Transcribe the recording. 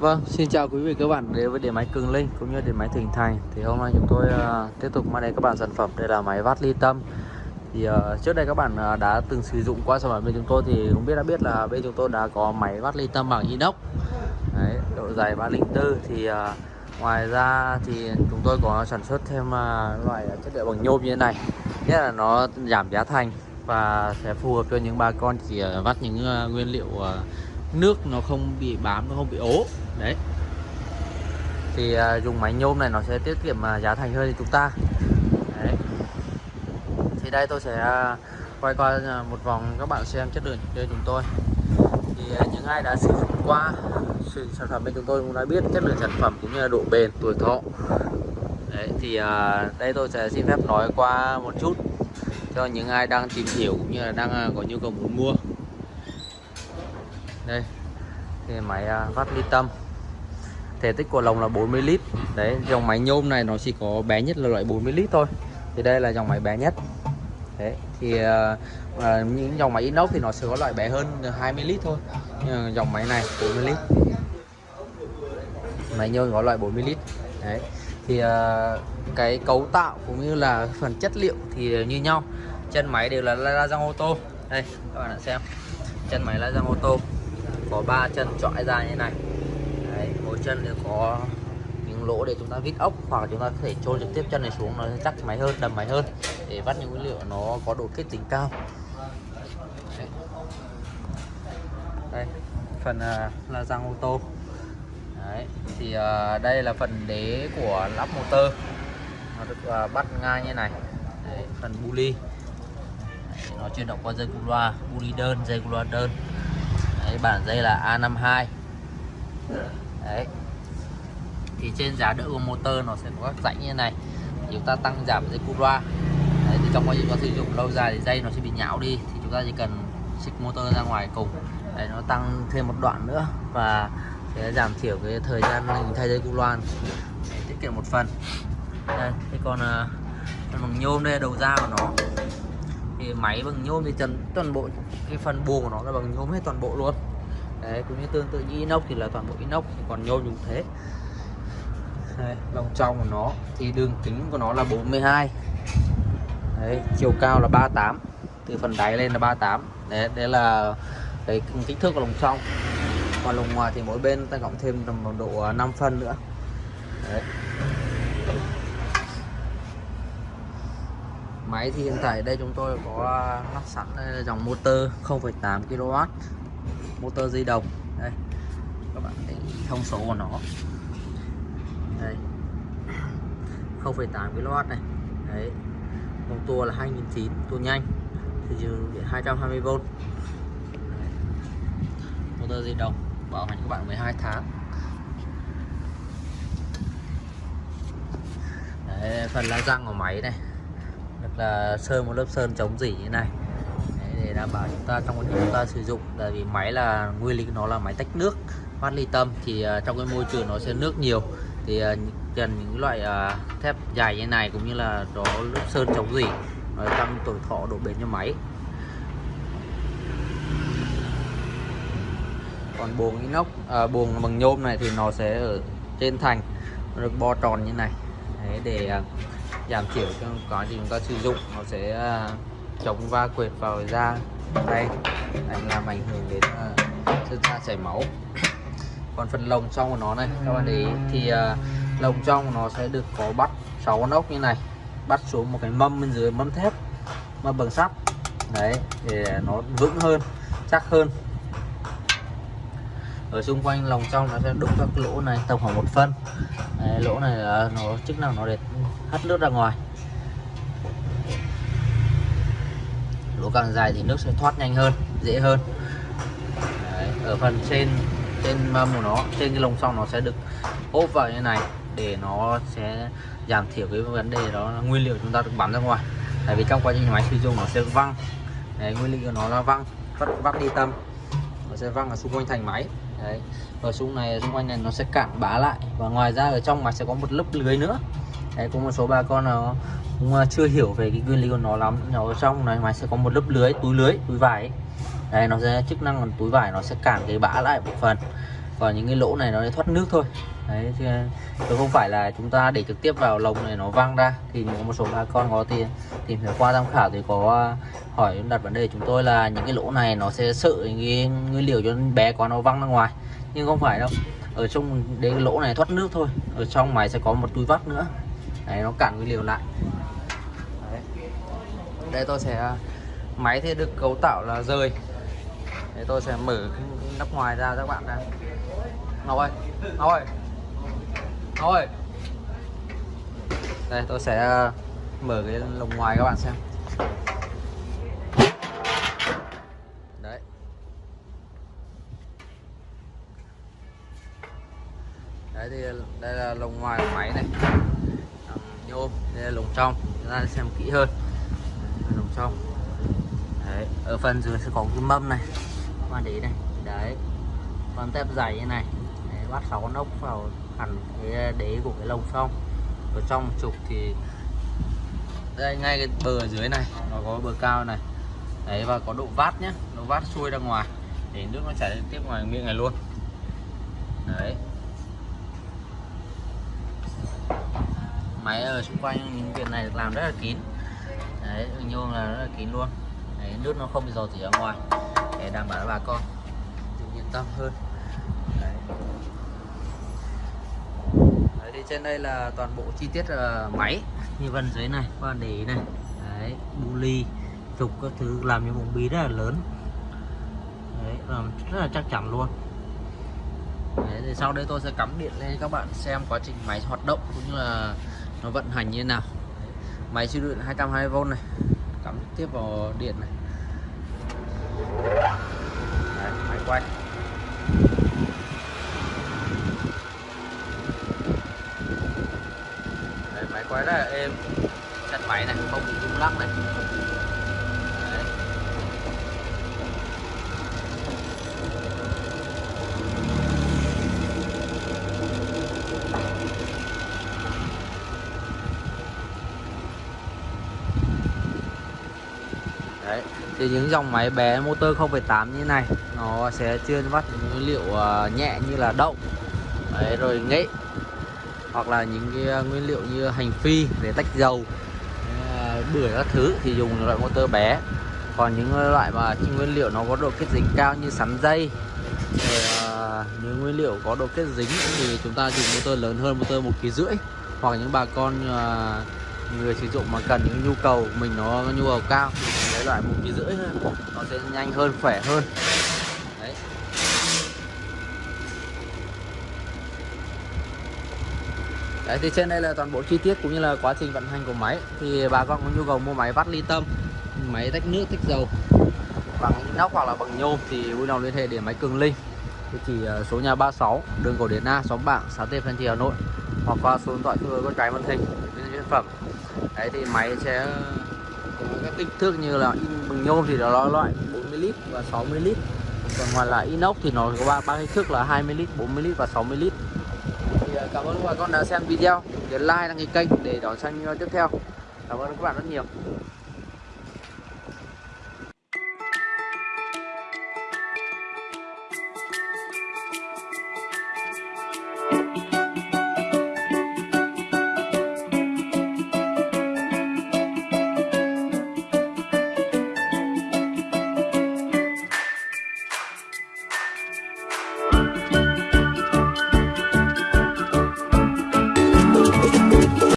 Vâng, xin chào quý vị các bạn đến với điện máy Cường Linh cũng như điện máy Thịnh Thành. Thì hôm nay chúng tôi uh, tiếp tục mang đến các bạn sản phẩm đây là máy vát ly tâm. Thì uh, trước đây các bạn uh, đã từng sử dụng qua sản phẩm bên chúng tôi thì cũng biết đã biết là bên chúng tôi đã có máy vát ly tâm bằng inox. Đấy, độ dày 304 thì uh, ngoài ra thì chúng tôi có sản xuất thêm uh, loại chất liệu bằng nhôm như thế này. Nhất là nó giảm giá thành và sẽ phù hợp cho những bà con chỉ uh, vắt những uh, nguyên liệu uh, nước nó không bị bám nó không bị ố. Đấy. Thì uh, dùng máy nhôm này nó sẽ tiết kiệm uh, giá thành hơn thì chúng ta. Đấy. thì đây tôi sẽ uh, quay qua uh, một vòng các bạn xem chất lượng cho chúng tôi. Thì uh, những ai đã sử dụng qua sử sản phẩm bên chúng tôi cũng đã biết chất lượng sản phẩm cũng như là độ bền tuổi thọ. Đấy thì uh, đây tôi sẽ xin phép nói qua một chút cho những ai đang tìm hiểu cũng như là đang có nhu cầu muốn mua đây thì máy à, vắt ly tâm. Thể tích của lồng là 40 lít. Đấy dòng máy nhôm này nó chỉ có bé nhất là loại 40 lít thôi. Thì đây là dòng máy bé nhất. Đấy thì uh, những dòng máy inox thì nó sẽ có loại bé hơn 20 lít thôi. Nhưng dòng máy này 40 lít. Máy nhôm có loại 40 lít. Đấy thì uh, cái cấu tạo cũng như là phần chất liệu thì như nhau. Chân máy đều là la răng ô tô. Đây các bạn đã xem. Chân máy la răng ô tô có ba chân trọi ra như này. Đấy, mỗi chân đều có những lỗ để chúng ta vít ốc hoặc chúng ta có thể trôn trực tiếp chân này xuống nó sẽ chắc máy hơn đầm máy hơn để vắt những nguyên liệu nó có độ kết tính cao. Đấy. đây phần uh, là răng ô tô. Đấy, thì uh, đây là phần đế của lắp motor. Nó được uh, bắt ngang như này. Đấy, phần buli nó chuyển động qua dây cu loa buli đơn dây cu loa đơn. Đấy, bản dây là A52 Đấy. Thì trên giá đỡ của motor nó sẽ có các rãnh như này. Chúng ta tăng giảm dây cu loa. Đấy, thì trong quá trình có sử dụng lâu dài thì dây nó sẽ bị nhão đi. Thì chúng ta chỉ cần xịt motor ra ngoài cùng. Đấy, nó tăng thêm một đoạn nữa và sẽ giảm thiểu cái thời gian mình thay dây cu loa. Tiết kiệm một phần. Đây thế còn à, bằng nhôm đây đầu ra của nó thì máy bằng nhôm thì trần toàn bộ cái phần buồng của nó là bằng nhôm hết toàn bộ luôn. Đấy cũng như tương tự như inox thì là toàn bộ inox còn nhôm cũng thế. Đây, lòng trong của nó thì đường kính của nó là 42 đấy chiều cao là 38 từ phần đáy lên là 38 đấy đấy là cái kích thước của lồng trong còn lồng ngoài thì mỗi bên ta cộng thêm tầm độ à, 5 phân nữa. Đấy. Máy thì hiện tại đây chúng tôi có à, lắp sẵn à, dòng motor 0,8 kW motor di động. Đây các bạn thấy thông số của nó. Đây 0,8 kW này. Đấy vòng tua là 2009 tua nhanh thì dùng điện 220V motor di động bảo hành các bạn 12 tháng. Đấy, phần lá răng của máy này là sơn một lớp sơn chống dỉ như này. Đấy, để đảm bảo chúng ta trong quá trình chúng ta sử dụng tại vì máy là nguyên lý nó là máy tách nước phát ly tâm thì uh, trong cái môi trường nó sẽ nước nhiều. Thì uh, cần những loại uh, thép dài như này cũng như là đó lớp sơn chống dỉ nó tăng tuổi thọ độ bền cho máy. Còn buồng inox à, buồng bằng nhôm này thì nó sẽ ở trên thành nó được bo tròn như này. Đấy, để uh, giảm thiểu cho quá trình chúng ta sử dụng nó sẽ à, chống va quệt vào da. Đây ảnh làm ảnh hưởng đến uh, da chảy máu. Còn phần lồng trong của nó này các bạn để ý thì uh, lồng trong nó sẽ được có bắt 6 con ốc như này. Bắt xuống một cái mâm bên dưới mâm thép mâm bằng sắt. Đấy để nó vững hơn chắc hơn. Ở xung quanh lồng trong nó sẽ đúc các lỗ này tầm khoảng một phân. Đấy, lỗ này là nó chức năng nó để hất nước ra ngoài. Lỗ càng dài thì nước sẽ thoát nhanh hơn dễ hơn. Đấy, ở phần trên trên mâm của nó trên cái lồng xong nó sẽ được ốp vào như này để nó sẽ giảm thiểu cái vấn đề đó là nguyên liệu chúng ta được bắn ra ngoài. Tại vì trong quá trình máy sử dụng nó sẽ văng. Đấy, nguyên liệu của nó là văng vắt vắt đi tâm. Nó sẽ văng ở xung quanh thành máy. Đấy ở xung này xung quanh này nó sẽ cạn bá lại. Và ngoài ra ở trong máy sẽ có một lớp lưới nữa đấy, có một số bà con nào cũng ờ, chưa hiểu về cái nguyên lý của nó lắm. Nhỏ ở trong này ngoài sẽ có một lớp lưới, túi lưới, túi vải ấy. đây nó sẽ, chức năng của túi vải nó sẽ cản cái bã lại một phần. Còn những cái lỗ này nó để thoát nước thôi. Đấy ờ, chứ không phải là chúng ta để trực tiếp vào lồng này nó văng ra. Thì có một số bà con có tìm tìm hiểu qua tham khảo thì có ờ, hỏi đặt vấn đề chúng tôi là những cái lỗ này nó sẽ sợ những cái nguyên liệu cho bé quá nó văng ra ngoài. Nhưng không phải đâu. Ở trong đến lỗ này thoát nước thôi. Ở trong máy sẽ có một túi vắt nữa đấy, nó cản nguyên liệu lại. Đấy. đây tôi sẽ, máy thì được cấu tạo là rời. Để tôi sẽ mở nắp ngoài ra các bạn này. Ngọc ơi Ngọc ơi. Ngọc ơi. Đây, tôi sẽ ờ, mở cái lồng ngoài các bạn xem. Đấy. Đấy thì đây là lồng ngoài của máy này nhôm. Đây là lồng trong. Chúng ta xem kỹ hơn. Lồng trong. Đấy ở phần dưới sẽ có cái mâm này. Các bạn để ý này. Đấy con tép dày như này. Đấy, bắt sáu con ốc vào hẳn cái đế của cái lồng trong. Ở trong trục thì đây ngay cái bờ ở dưới này nó có bờ cao này. Đấy và có độ vát nhé độ vát xuôi ra ngoài. Để nước nó chảy tiếp ngoài miệng này luôn. Đấy. Máy ở xung quanh những việc này được làm rất là kín. Đấy nhôm là rất là kín luôn. Đấy, nước nó không bị dò dỉ ra ngoài. Để đảm bảo bà con yên tâm hơn. Đấy. Đấy, thì trên đây là toàn bộ chi tiết uh, máy như vân dưới này các bạn để ý này. Đấy bu ly trục các thứ làm những vùng bí rất là lớn. Đấy làm rất là chắc chắn luôn. Đấy, thì sau đây tôi sẽ cắm điện lên các bạn xem quá trình máy hoạt động cũng như là nó vận hành như thế nào? Máy chịu điện 220V này. Cắm tiếp vào điện này. Đấy, máy quay. Đấy, máy quay rất là êm chân máy này không bị rung lắc này. Đấy. thì những dòng máy bé motor 0.8 như này nó sẽ chuyên vắt những nguyên liệu ờ, nhẹ như là đậu. Đấy, rồi nghệ hoặc là những cái ờ, nguyên liệu như hành phi để tách dầu ờ, bưởi các thứ thì dùng loại motor bé. Còn những loại mà nguyên liệu nó có độ kết dính cao như sắn dây rồi những nguyên liệu có độ kết dính thì chúng ta dùng motor lớn hơn motor một kg rưỡi. Hoặc những bà con người sử dụng mà cần những nhu cầu mình nó nhu cầu cao cái loại một kg rưỡi hơn, nó sẽ nhanh hơn, khỏe hơn. Đấy. Đấy, thì trên đây là toàn bộ chi tiết cũng như là quá trình vận hành của máy. Thì bà con có nhu cầu mua máy vắt ly tâm, máy tách nước, tách dầu bằng inox hoặc là bằng nhôm thì vui lòng liên hệ để máy cường linh địa chỉ ờ, số nhà 36 đường cổ điển A, xóm bảng, xã Tây Phan Thị Hà Nội, hoặc qua số điện thoại tôi có trái màn hình sản phẩm đấy, thì máy sẽ các kích thước như là in bằng nhôm thì nó loại 40 lít và 60 lít. Còn ngoài là inox thì nó có ba ba kích thước là 20 lít 40 lít và 60 lít. Thì à, cảm ơn các bạn đã xem video. Nhấn like đăng ký kênh để đón xem video tiếp theo. Cảm ơn các bạn rất nhiều.